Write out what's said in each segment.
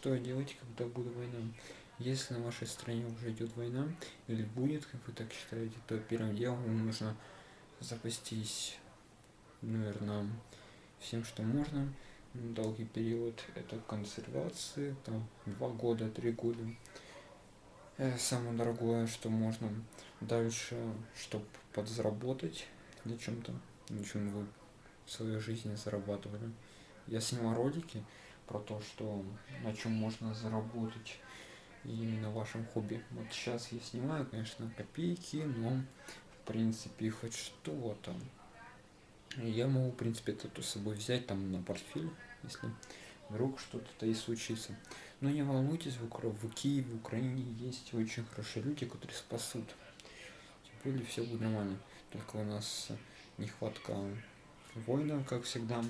что делать, когда будет война. Если на вашей стране уже идет война, или будет, как вы так считаете, то первым делом нужно запастись, наверное, всем, что можно. Долгий период это консервации, там два года, три года. Э, самое дорогое, что можно. Дальше, чтобы подзаработать на чем-то, на чем вы в своей жизни зарабатывали. Я снимал ролики про то, что на чем можно заработать именно в вашем хобби. Вот сейчас я снимаю, конечно, копейки, но в принципе хоть что-то. Я могу, в принципе, это с собой взять там на портфель, если вдруг что-то и случится. Но не волнуйтесь, в, Укра... в Киеве, в Украине есть очень хорошие люди, которые спасут. Тем более все будет нормально. Только у нас нехватка воина, как всегда.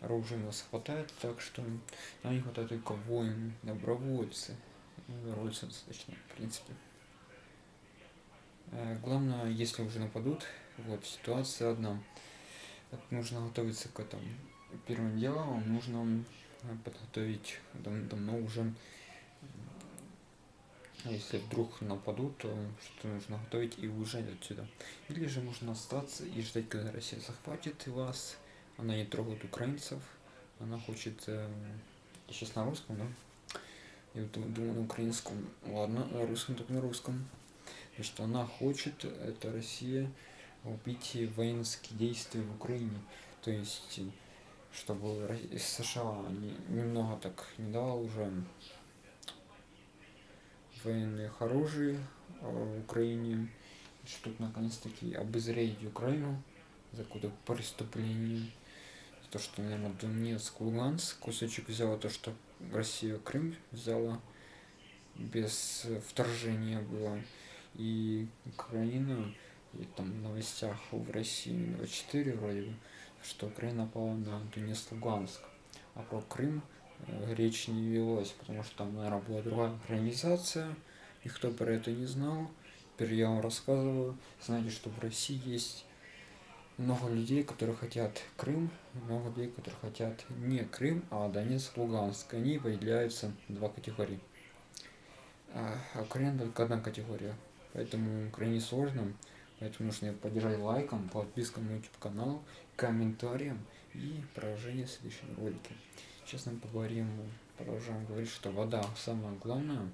Оружия у нас хватает, так что нам не хватает только воин, добровольцы. Добровольцы достаточно, в принципе. Э, главное, если уже нападут, вот ситуация одна. Нужно готовиться к этому. Первым делом нужно э, подготовить давно уже если вдруг нападут, то что нужно готовить и уезжать отсюда. Или же можно остаться и ждать, когда Россия захватит вас. Она не трогает украинцев. Она хочет... Э, сейчас на русском, да? Я думаю на украинском. Ладно, на русском так на русском. Что она хочет, это Россия, убить воинские действия в Украине. То есть, чтобы США немного так не дала уже военных оружий в Украине, чтобы наконец-таки обозреть Украину за какое-то преступление. То, что, наверное, Донецк, Луганск кусочек взяла, то, что Россия Крым взяла без вторжения было. И Украина, и там в новостях в России 24 вроде бы, что Украина напала на Донецк, Луганск. А про Крым э, речь не велось, потому что там, наверное, была другая организация, никто про это не знал. Теперь я вам рассказываю. Знаете, что в России есть много людей, которые хотят Крым, много людей, которые хотят не Крым, а Донецк, Луганск. Они выделяются два категории. А Украина только одна категория. Поэтому Украине сложно. Поэтому нужно поддержать лайком, подпиской на YouTube канал, комментарием и продолжение в следующем ролике. Сейчас мы поговорим, продолжаем говорить, что вода самое главное.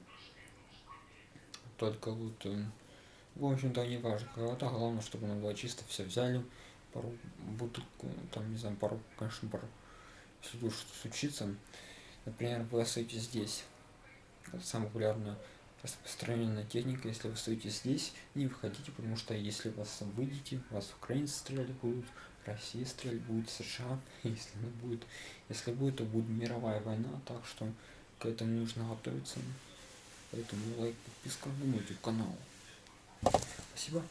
Только вот, э, в общем-то, не важно, вода, главное, чтобы она была чисто, все взяли, пару бутылку, там, не знаю, пару, конечно, пару, если вдруг что случится, например, вы остаетесь здесь, это самая популярная распространенная техника, если вы стоите здесь, не выходите, потому что если вас выйдете, вас украинцы стрелять будут, Россия стрелять будет, США, если не будет, если будет, то будет мировая война, так что к этому нужно готовиться, поэтому лайк, подписка на мой канал. Спасибо.